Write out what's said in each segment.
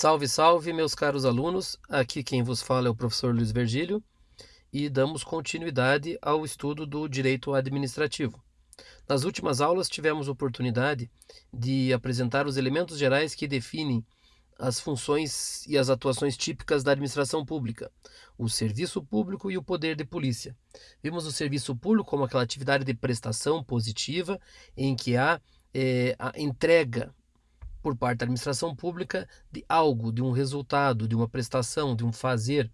Salve, salve, meus caros alunos. Aqui quem vos fala é o professor Luiz Virgílio e damos continuidade ao estudo do direito administrativo. Nas últimas aulas tivemos oportunidade de apresentar os elementos gerais que definem as funções e as atuações típicas da administração pública, o serviço público e o poder de polícia. Vimos o serviço público como aquela atividade de prestação positiva em que há é, a entrega por parte da administração pública de algo, de um resultado, de uma prestação, de um fazer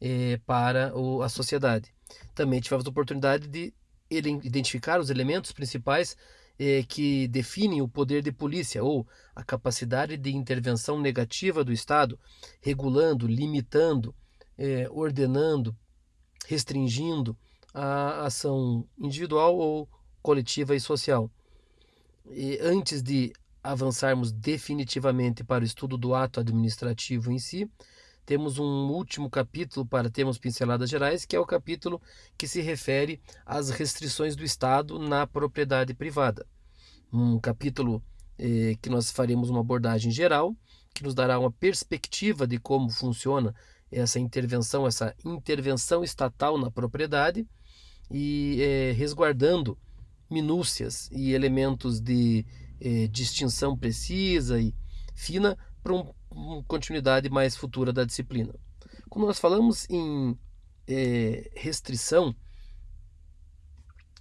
é, para o, a sociedade. Também tivemos a oportunidade de identificar os elementos principais é, que definem o poder de polícia ou a capacidade de intervenção negativa do Estado, regulando, limitando, é, ordenando, restringindo a ação individual ou coletiva e social. E antes de avançarmos definitivamente para o estudo do ato administrativo em si, temos um último capítulo para termos pinceladas gerais, que é o capítulo que se refere às restrições do Estado na propriedade privada. Um capítulo eh, que nós faremos uma abordagem geral, que nos dará uma perspectiva de como funciona essa intervenção, essa intervenção estatal na propriedade e eh, resguardando minúcias e elementos de é, distinção precisa e fina para um, uma continuidade mais futura da disciplina. Quando nós falamos em é, restrição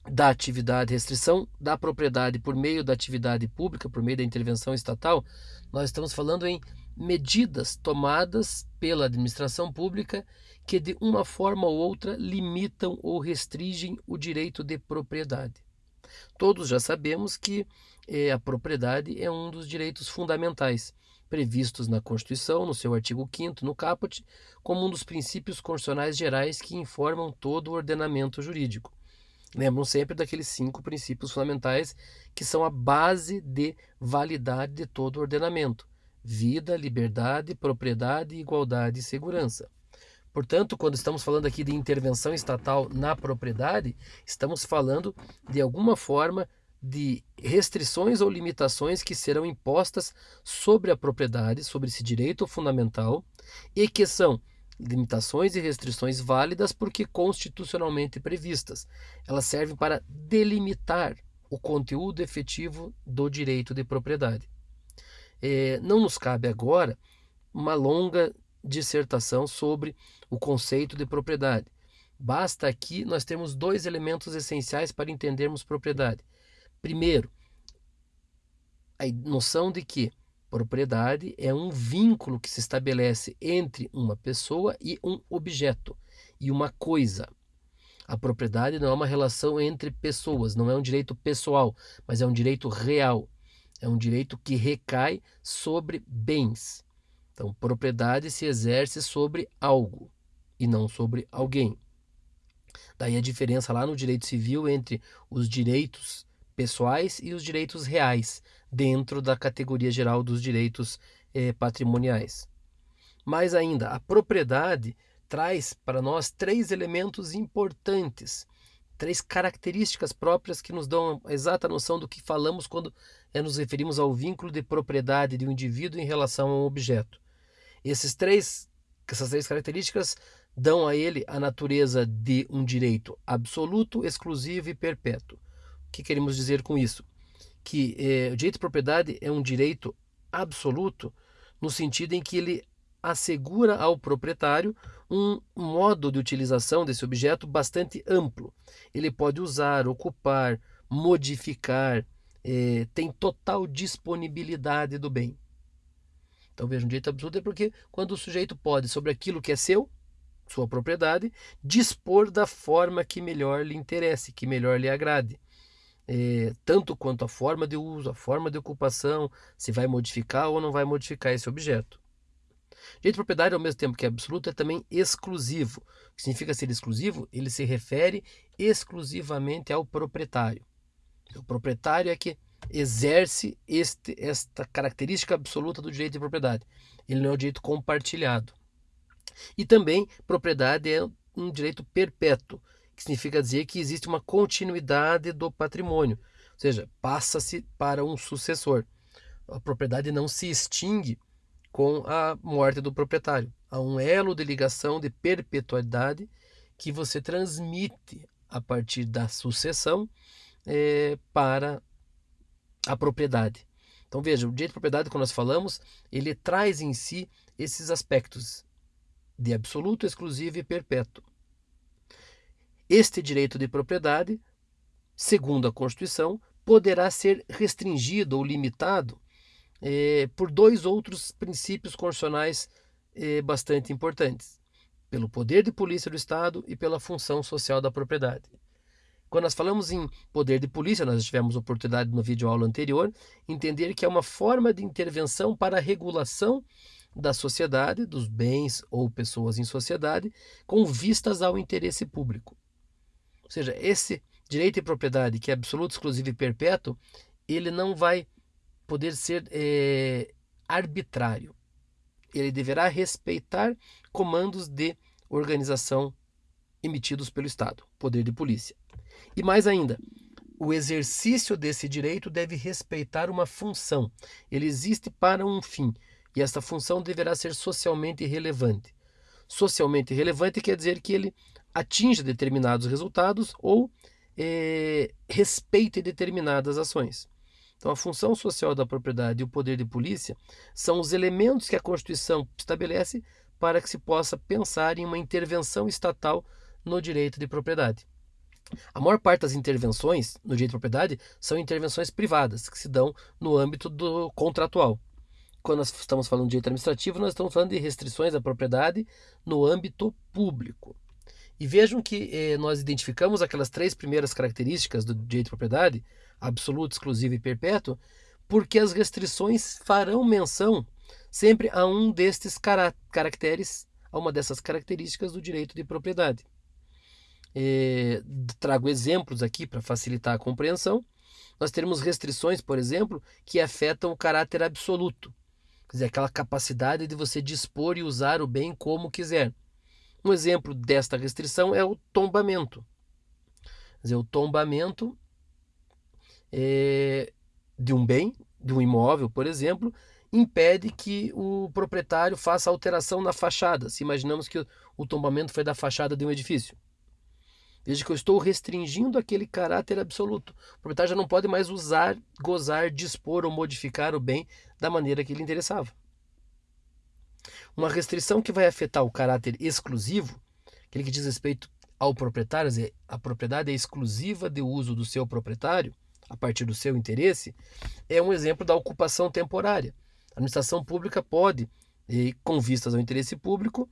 da atividade, restrição da propriedade por meio da atividade pública, por meio da intervenção estatal, nós estamos falando em medidas tomadas pela administração pública que de uma forma ou outra limitam ou restringem o direito de propriedade. Todos já sabemos que eh, a propriedade é um dos direitos fundamentais, previstos na Constituição, no seu artigo 5 no caput, como um dos princípios constitucionais gerais que informam todo o ordenamento jurídico. Lembram sempre daqueles cinco princípios fundamentais que são a base de validade de todo o ordenamento: vida, liberdade, propriedade, igualdade e segurança. Portanto, quando estamos falando aqui de intervenção estatal na propriedade, estamos falando de alguma forma de restrições ou limitações que serão impostas sobre a propriedade, sobre esse direito fundamental, e que são limitações e restrições válidas porque constitucionalmente previstas. Elas servem para delimitar o conteúdo efetivo do direito de propriedade. É, não nos cabe agora uma longa dissertação sobre o conceito de propriedade. Basta aqui nós termos dois elementos essenciais para entendermos propriedade. Primeiro, a noção de que propriedade é um vínculo que se estabelece entre uma pessoa e um objeto e uma coisa. A propriedade não é uma relação entre pessoas, não é um direito pessoal, mas é um direito real. É um direito que recai sobre bens. Então, propriedade se exerce sobre algo e não sobre alguém. Daí a diferença lá no direito civil entre os direitos pessoais e os direitos reais, dentro da categoria geral dos direitos eh, patrimoniais. Mais ainda, a propriedade traz para nós três elementos importantes, três características próprias que nos dão a exata noção do que falamos quando eh, nos referimos ao vínculo de propriedade de um indivíduo em relação a um objeto. Esses três, essas três características dão a ele a natureza de um direito absoluto, exclusivo e perpétuo. Que queremos dizer com isso? Que é, o direito de propriedade é um direito absoluto no sentido em que ele assegura ao proprietário um modo de utilização desse objeto bastante amplo. Ele pode usar, ocupar, modificar, é, tem total disponibilidade do bem. Então veja, um direito absoluto é porque quando o sujeito pode, sobre aquilo que é seu, sua propriedade, dispor da forma que melhor lhe interesse, que melhor lhe agrade. É, tanto quanto a forma de uso, a forma de ocupação, se vai modificar ou não vai modificar esse objeto. Direito de propriedade, ao mesmo tempo que é absoluto, é também exclusivo. O que significa ser exclusivo? Ele se refere exclusivamente ao proprietário. O proprietário é que exerce este, esta característica absoluta do direito de propriedade. Ele não é o direito compartilhado. E também, propriedade é um direito perpétuo, que significa dizer que existe uma continuidade do patrimônio, ou seja, passa-se para um sucessor. A propriedade não se extingue com a morte do proprietário. Há um elo de ligação de perpetuidade que você transmite a partir da sucessão é, para a propriedade. Então veja, o direito de propriedade, quando nós falamos, ele traz em si esses aspectos de absoluto, exclusivo e perpétuo. Este direito de propriedade, segundo a Constituição, poderá ser restringido ou limitado é, por dois outros princípios constitucionais é, bastante importantes: pelo poder de polícia do Estado e pela função social da propriedade. Quando nós falamos em poder de polícia, nós tivemos oportunidade no vídeo aula anterior, entender que é uma forma de intervenção para a regulação da sociedade, dos bens ou pessoas em sociedade, com vistas ao interesse público. Ou seja, esse direito de propriedade, que é absoluto, exclusivo e perpétuo, ele não vai poder ser é, arbitrário. Ele deverá respeitar comandos de organização emitidos pelo Estado, poder de polícia. E mais ainda, o exercício desse direito deve respeitar uma função. Ele existe para um fim, e esta função deverá ser socialmente relevante. Socialmente relevante quer dizer que ele atinja determinados resultados ou é, respeite determinadas ações. Então, a função social da propriedade e o poder de polícia são os elementos que a Constituição estabelece para que se possa pensar em uma intervenção estatal no direito de propriedade. A maior parte das intervenções no direito de propriedade são intervenções privadas, que se dão no âmbito do contratual. Quando nós estamos falando de direito administrativo, nós estamos falando de restrições à propriedade no âmbito público. E vejam que eh, nós identificamos aquelas três primeiras características do direito de propriedade, absoluto, exclusivo e perpétuo, porque as restrições farão menção sempre a um destes caracteres, a uma dessas características do direito de propriedade. É, trago exemplos aqui para facilitar a compreensão. Nós teremos restrições, por exemplo, que afetam o caráter absoluto, quer dizer, aquela capacidade de você dispor e usar o bem como quiser. Um exemplo desta restrição é o tombamento. Quer dizer, o tombamento é, de um bem, de um imóvel, por exemplo, impede que o proprietário faça alteração na fachada. Se imaginamos que o tombamento foi da fachada de um edifício. Desde que eu estou restringindo aquele caráter absoluto. O proprietário já não pode mais usar, gozar, dispor ou modificar o bem da maneira que lhe interessava. Uma restrição que vai afetar o caráter exclusivo, aquele que diz respeito ao proprietário, dizer, a propriedade é exclusiva de uso do seu proprietário, a partir do seu interesse, é um exemplo da ocupação temporária. A administração pública pode, com vistas ao interesse público,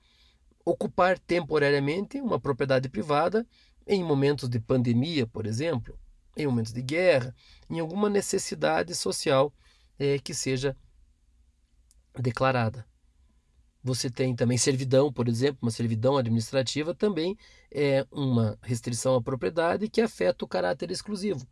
ocupar temporariamente uma propriedade privada em momentos de pandemia, por exemplo, em momentos de guerra, em alguma necessidade social é, que seja declarada. Você tem também servidão, por exemplo, uma servidão administrativa também é uma restrição à propriedade que afeta o caráter exclusivo.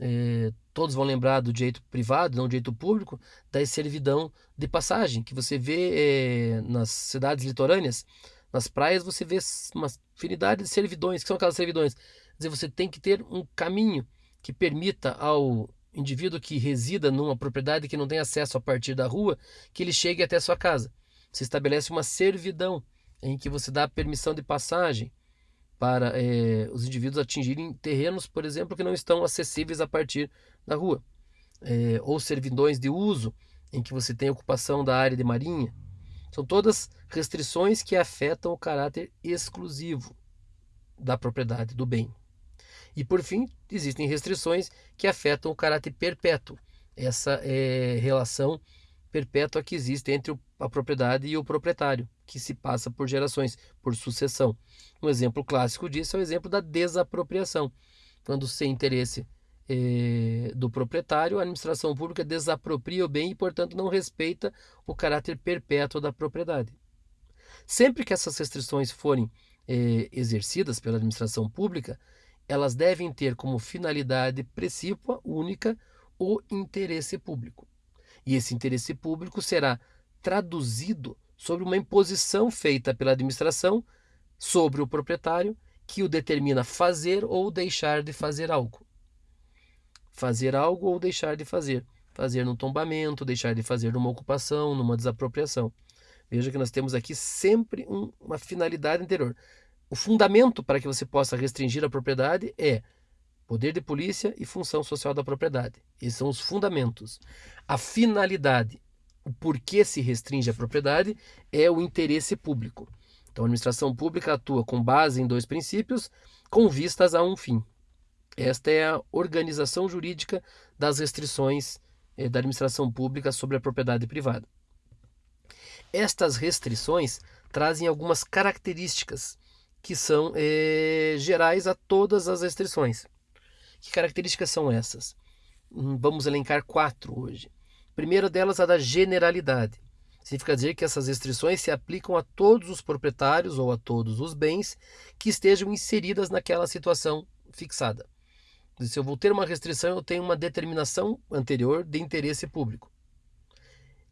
É, todos vão lembrar do direito privado, não do direito público, da servidão de passagem, que você vê é, nas cidades litorâneas. Nas praias você vê uma infinidade de servidões. que são aquelas servidões? Quer dizer, você tem que ter um caminho que permita ao indivíduo que resida numa propriedade que não tem acesso a partir da rua, que ele chegue até a sua casa. Você estabelece uma servidão em que você dá permissão de passagem para é, os indivíduos atingirem terrenos, por exemplo, que não estão acessíveis a partir da rua. É, ou servidões de uso, em que você tem ocupação da área de marinha. São todas restrições que afetam o caráter exclusivo da propriedade do bem. E por fim, existem restrições que afetam o caráter perpétuo, essa é, relação perpétua que existe entre a propriedade e o proprietário, que se passa por gerações, por sucessão. Um exemplo clássico disso é o exemplo da desapropriação, quando sem interesse eh, do proprietário, a administração pública desapropria o bem e, portanto, não respeita o caráter perpétuo da propriedade. Sempre que essas restrições forem eh, exercidas pela administração pública, elas devem ter como finalidade precípua única o interesse público. E esse interesse público será traduzido sobre uma imposição feita pela administração sobre o proprietário que o determina fazer ou deixar de fazer algo fazer algo ou deixar de fazer. fazer num tombamento, deixar de fazer numa ocupação, numa desapropriação. Veja que nós temos aqui sempre um, uma finalidade anterior. O fundamento para que você possa restringir a propriedade é poder de polícia e função social da propriedade. Esses são os fundamentos. A finalidade, o porquê se restringe a propriedade, é o interesse público. Então, a administração pública atua com base em dois princípios, com vistas a um fim. Esta é a organização jurídica das restrições eh, da administração pública sobre a propriedade privada. Estas restrições trazem algumas características que são eh, gerais a todas as restrições. Que características são essas? Hum, vamos elencar quatro hoje. Primeira delas a da generalidade. Significa dizer que essas restrições se aplicam a todos os proprietários ou a todos os bens que estejam inseridas naquela situação fixada. Se eu vou ter uma restrição, eu tenho uma determinação anterior de interesse público.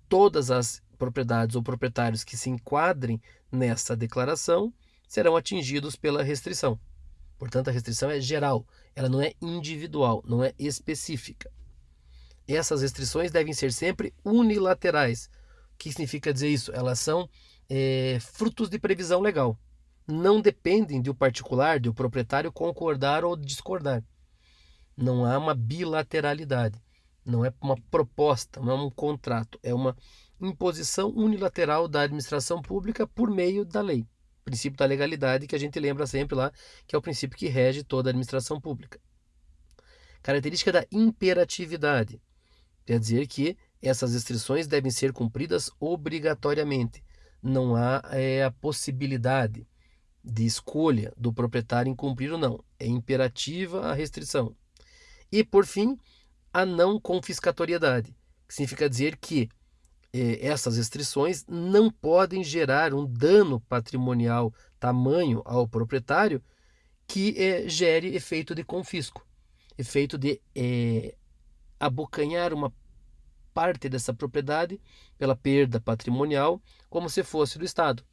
Todas as propriedades ou proprietários que se enquadrem nessa declaração serão atingidos pela restrição. Portanto, a restrição é geral, ela não é individual, não é específica. Essas restrições devem ser sempre unilaterais. O que significa dizer isso? Elas são é, frutos de previsão legal. Não dependem do particular, do proprietário concordar ou discordar. Não há uma bilateralidade. Não é uma proposta, não é um contrato. É uma imposição unilateral da administração pública por meio da lei princípio da legalidade que a gente lembra sempre lá, que é o princípio que rege toda a administração pública. Característica da imperatividade. Quer dizer que essas restrições devem ser cumpridas obrigatoriamente. Não há é, a possibilidade de escolha do proprietário em cumprir ou não. É imperativa a restrição. E, por fim, a não confiscatoriedade, que significa dizer que essas restrições não podem gerar um dano patrimonial tamanho ao proprietário que eh, gere efeito de confisco, efeito de eh, abocanhar uma parte dessa propriedade pela perda patrimonial, como se fosse do Estado.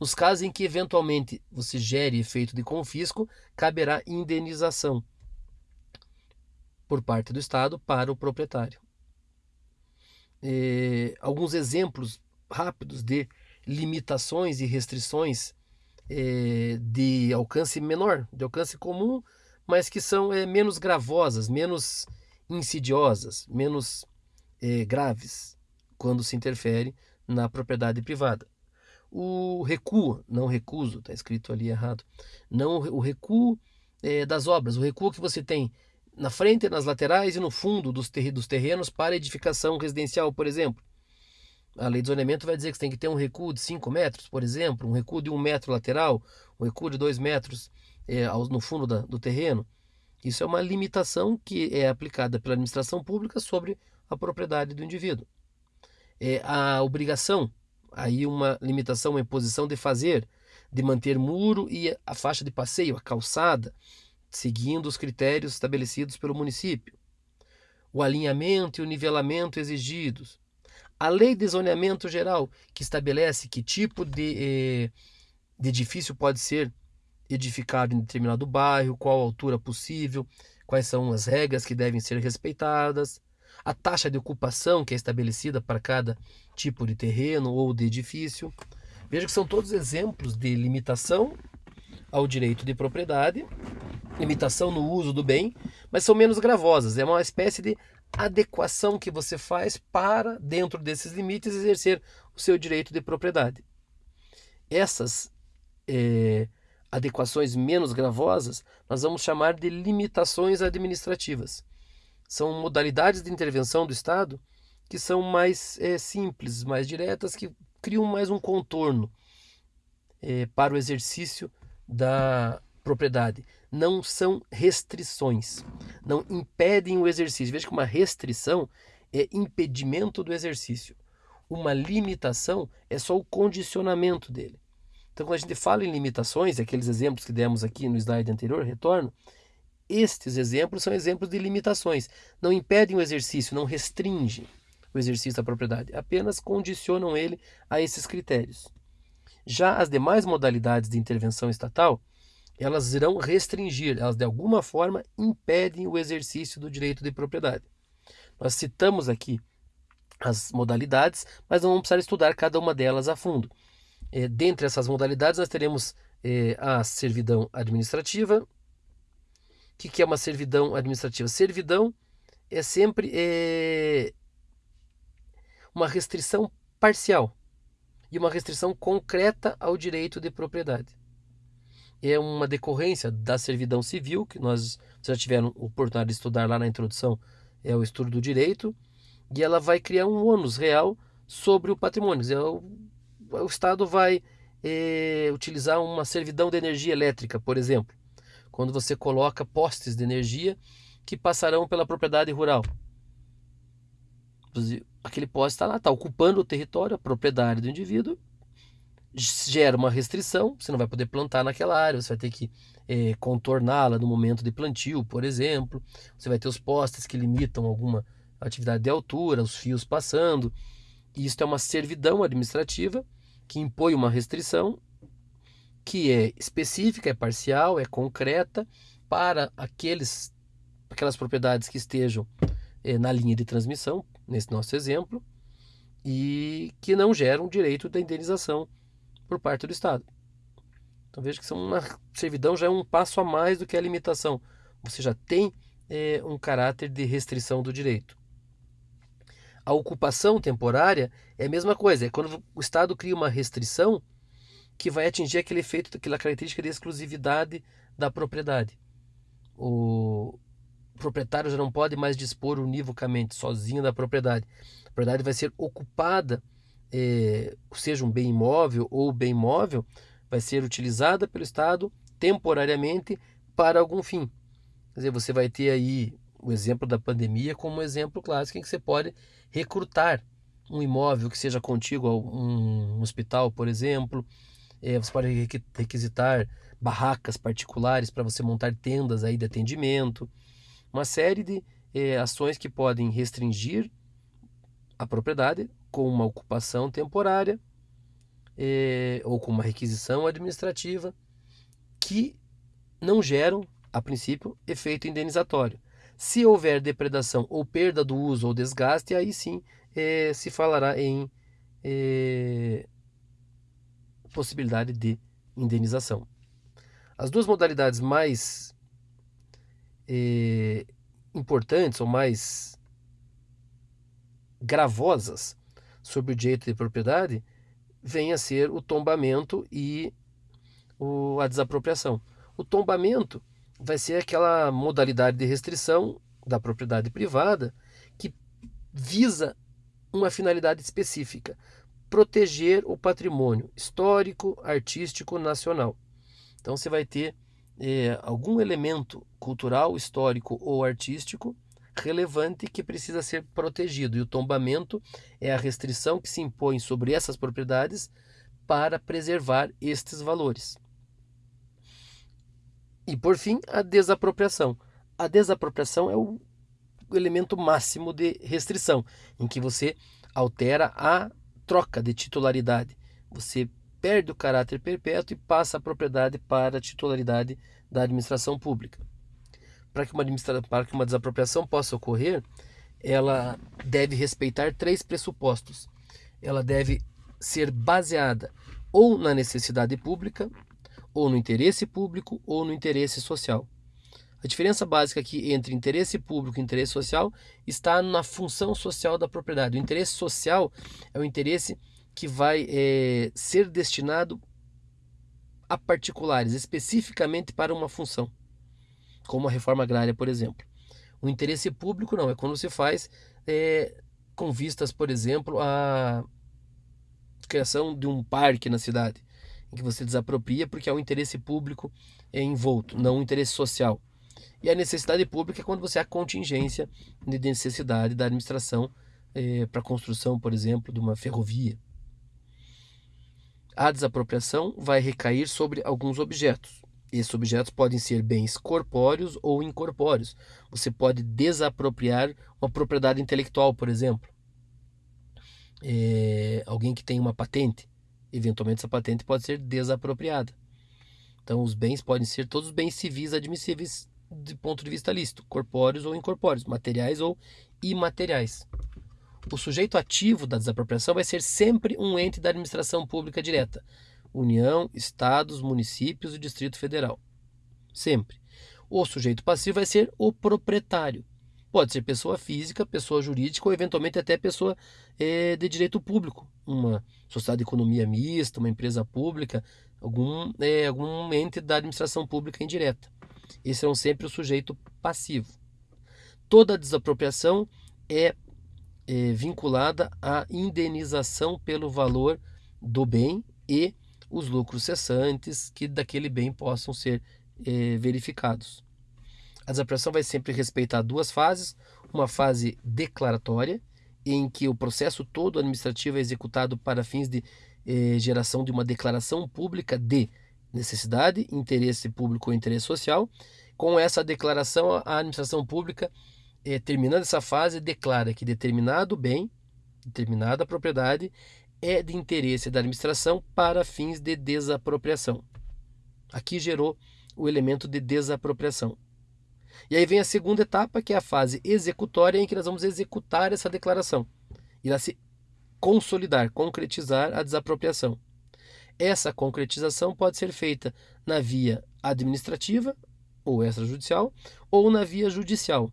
Nos casos em que eventualmente você gere efeito de confisco, caberá indenização por parte do Estado para o proprietário eh, alguns exemplos rápidos de limitações e restrições eh, de alcance menor, de alcance comum, mas que são eh, menos gravosas, menos insidiosas, menos graves quando se interfere na propriedade privada. O recuo, não recuso, está escrito ali errado, não o recuo das obras, o recuo que você tem na frente, nas laterais e no fundo dos, terrenos para edificação residencial, por exemplo. A lei de zoneamento vai dizer que você tem que ter um recuo de 5 metros, por exemplo, um recuo de 1 um metro lateral, um recuo de 2 metros é, no fundo da, do terreno. Isso é uma limitação que é aplicada pela administração pública sobre a propriedade do indivíduo. É a obrigação, aí uma limitação, uma imposição de fazer, de manter muro e a faixa de passeio, a calçada, seguindo os critérios estabelecidos pelo município, o alinhamento e o nivelamento exigidos, a lei de zoneamento geral, que estabelece que tipo de, eh, de edifício pode ser edificado em determinado bairro, qual altura possível, quais são as regras que devem ser respeitadas, a taxa de ocupação que é estabelecida para cada tipo de terreno ou de edifício. Veja que são todos exemplos de limitação ao direito de propriedade limitação no uso do bem, mas são menos gravosas. É uma espécie de adequação que você faz para, dentro desses limites, exercer o seu direito de propriedade. Essas é, adequações menos gravosas nós vamos chamar de limitações administrativas. São modalidades de intervenção do Estado que são mais é, simples, mais diretas, que criam mais um contorno é, para o exercício da propriedade não são restrições, não impedem o exercício. Veja que uma restrição é impedimento do exercício. Uma limitação é só o condicionamento dele. Então, quando a gente fala em limitações, aqueles exemplos que demos aqui no slide anterior, retorno, estes exemplos são exemplos de limitações. Não impedem o exercício, não restringem o exercício da propriedade, apenas condicionam ele a esses critérios. Já as demais modalidades de intervenção estatal, elas irão restringir, elas de alguma forma impedem o exercício do direito de propriedade. Nós citamos aqui as modalidades, mas não vamos precisar estudar cada uma delas a fundo. É, dentre essas modalidades, nós teremos é, a servidão administrativa. O que, que é uma servidão administrativa? Servidão é sempre é, uma restrição parcial e uma restrição concreta ao direito de propriedade. É uma decorrência da servidão civil, que nós já tiveram oportunidade de estudar lá na introdução, é o estudo do direito, e ela vai criar um ônus real sobre o patrimônio. É o, o Estado vai é, utilizar uma servidão de energia elétrica, por exemplo, quando você coloca postes de energia que passarão pela propriedade rural. Aquele poste está lá, está ocupando o território, a propriedade do indivíduo, gera uma restrição, você não vai poder plantar naquela área, você vai ter que é, contorná-la no momento de plantio, por exemplo. Você vai ter os postes que limitam alguma atividade de altura, os fios passando. Isso é uma servidão administrativa que impõe uma restrição que é específica, é parcial, é concreta para aqueles, aquelas propriedades que estejam é, na linha de transmissão, nesse nosso exemplo, e que não geram direito da indenização por parte do Estado. Então veja que uma servidão já é um passo a mais do que a limitação. Você já tem é, um caráter de restrição do direito. A ocupação temporária é a mesma coisa, é quando o Estado cria uma restrição que vai atingir aquele efeito, aquela característica de exclusividade da propriedade. O proprietário já não pode mais dispor univocamente, sozinho da propriedade. A propriedade vai ser ocupada, é, seja um bem imóvel ou bem móvel, vai ser utilizada pelo Estado temporariamente para algum fim. Quer dizer, você vai ter aí o exemplo da pandemia como um exemplo clássico em que você pode recrutar um imóvel que seja contíguo a um hospital, por exemplo. É, você pode requisitar barracas particulares para você montar tendas aí de atendimento. Uma série de é, ações que podem restringir a propriedade com uma ocupação temporária é, ou com uma requisição administrativa que não geram, a princípio, efeito indenizatório. Se houver depredação ou perda do uso ou desgaste, aí sim é, se falará em é, possibilidade de indenização. As duas modalidades mais importantes ou mais gravosas sobre o direito de propriedade vem a ser o tombamento e o, a desapropriação. O tombamento vai ser aquela modalidade de restrição da propriedade privada que visa uma finalidade específica: proteger o patrimônio histórico, artístico, nacional. Então você vai ter é, algum elemento cultural, histórico ou artístico relevante que precisa ser protegido. E o tombamento é a restrição que se impõe sobre essas propriedades para preservar estes valores. E por fim, a desapropriação. A desapropriação é o elemento máximo de restrição, em que você altera a troca de titularidade. Você perde o caráter perpétuo e passa a propriedade para a titularidade da administração pública. Para que uma, que uma desapropriação possa ocorrer, ela deve respeitar três pressupostos. Ela deve ser baseada ou na necessidade pública, ou no interesse público ou no interesse social. A diferença básica aqui entre interesse público e interesse social está na função social da propriedade. O interesse social é o interesse que vai é, ser destinado a particulares, especificamente para uma função, como a reforma agrária, por exemplo. O interesse público não, é quando se faz é, com vistas, por exemplo, à criação de um parque na cidade em que você desapropria porque é o interesse público envolto, não o interesse social. E a necessidade pública é quando você há contingência de necessidade da administração é, para a construção, por exemplo, de uma ferrovia. A desapropriação vai recair sobre alguns objetos. Esses objetos podem ser bens corpóreos ou incorpóreos. Você pode desapropriar uma propriedade intelectual, por exemplo. É, alguém que tem uma patente eventualmente essa patente pode ser desapropriada. Então, os bens podem ser todos os bens civis admissíveis de ponto de vista lícito, corpóreos ou incorpóreos, materiais ou imateriais. O sujeito ativo da desapropriação vai ser sempre um ente da administração pública direta, União, estados, municípios e Distrito Federal. Sempre. O sujeito passivo vai ser o proprietário. Pode ser pessoa física, pessoa jurídica ou eventualmente até pessoa é, de direito público, uma sociedade de economia mista, uma empresa pública, algum, é, algum ente da administração pública indireta. Esse serão sempre o sujeito passivo. Toda desapropriação é, é vinculada à indenização pelo valor do bem e os lucros cessantes que daquele bem possam ser é, verificados. A desapropriação vai sempre respeitar duas fases: uma fase declaratória, em que o processo todo administrativo é executado para fins de eh, geração de uma declaração pública de necessidade, interesse público ou interesse social. Com essa declaração, a administração pública, eh, terminando essa fase, declara que determinado bem, determinada propriedade, é de interesse da administração para fins de desapropriação. Aqui gerou o elemento de desapropriação. E aí vem a segunda etapa, que é a fase executória, em que nós vamos executar essa declaração. Irá se consolidar, concretizar a desapropriação. Essa concretização pode ser feita na via administrativa ou extrajudicial ou na via judicial.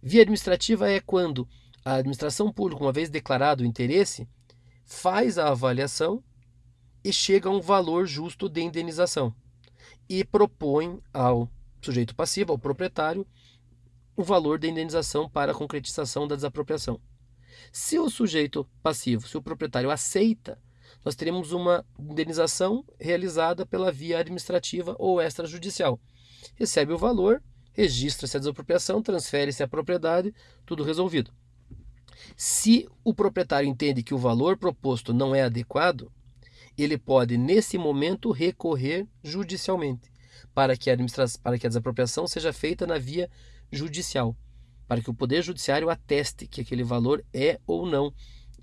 Via administrativa é quando a administração pública, uma vez declarado o interesse, faz a avaliação e chega a um valor justo de indenização e propõe ao sujeito passivo, ao proprietário, o valor da indenização para a concretização da desapropriação. Se o sujeito passivo, se o proprietário aceita, nós teremos uma indenização realizada pela via administrativa ou extrajudicial. Recebe o valor, registra-se a desapropriação, transfere-se a propriedade, tudo resolvido. Se o proprietário entende que o valor proposto não é adequado, ele pode, nesse momento, recorrer judicialmente para que a, para que a desapropriação seja feita na via judicial, para que o Poder Judiciário ateste que aquele valor é ou não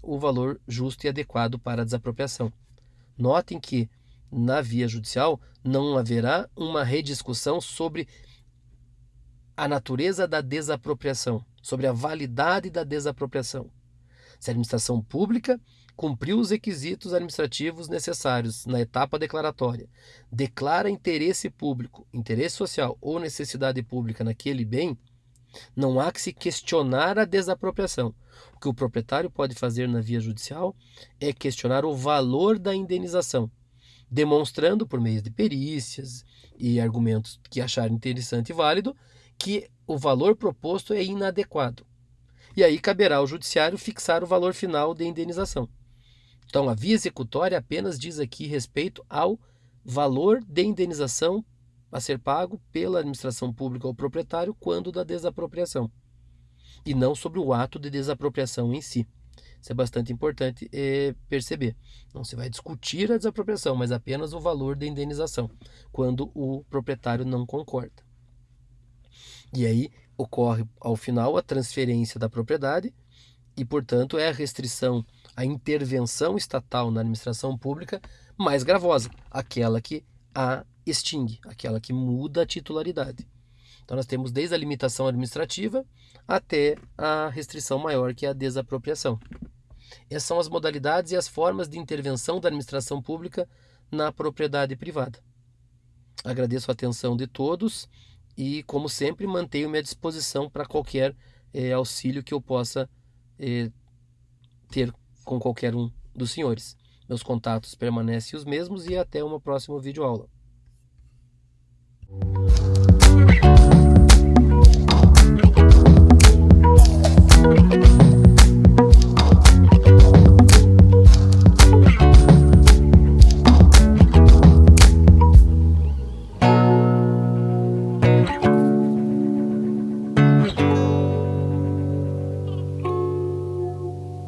o valor justo e adequado para a desapropriação. Notem que na via judicial não haverá uma rediscussão sobre a natureza da desapropriação, sobre a validade da desapropriação. Se a administração pública cumpriu os requisitos administrativos necessários na etapa declaratória, declara interesse público, interesse social ou necessidade pública naquele bem, não há que se questionar a desapropriação. O que o proprietário pode fazer na via judicial é questionar o valor da indenização, demonstrando por meio de perícias e argumentos que achar interessante e válido que o valor proposto é inadequado. E aí caberá ao judiciário fixar o valor final de indenização. Então, a via executória apenas diz aqui respeito ao valor de indenização a ser pago pela administração pública ao proprietário quando da desapropriação, e não sobre o ato de desapropriação em si. Isso é bastante importante é, perceber. Não se vai discutir a desapropriação, mas apenas o valor da indenização, quando o proprietário não concorda. E aí ocorre, ao final, a transferência da propriedade e, portanto, é a restrição a intervenção estatal na administração pública mais gravosa, aquela que a extingue, aquela que muda a titularidade. Então nós temos desde a limitação administrativa até a restrição maior, que é a desapropriação. Essas são as modalidades e as formas de intervenção da administração pública na propriedade privada. Agradeço a atenção de todos e, como sempre, mantenho-me à disposição para qualquer eh, auxílio que eu possa eh, ter com qualquer um dos senhores. Meus contatos permanecem os mesmos e até uma próxima videoaula. thank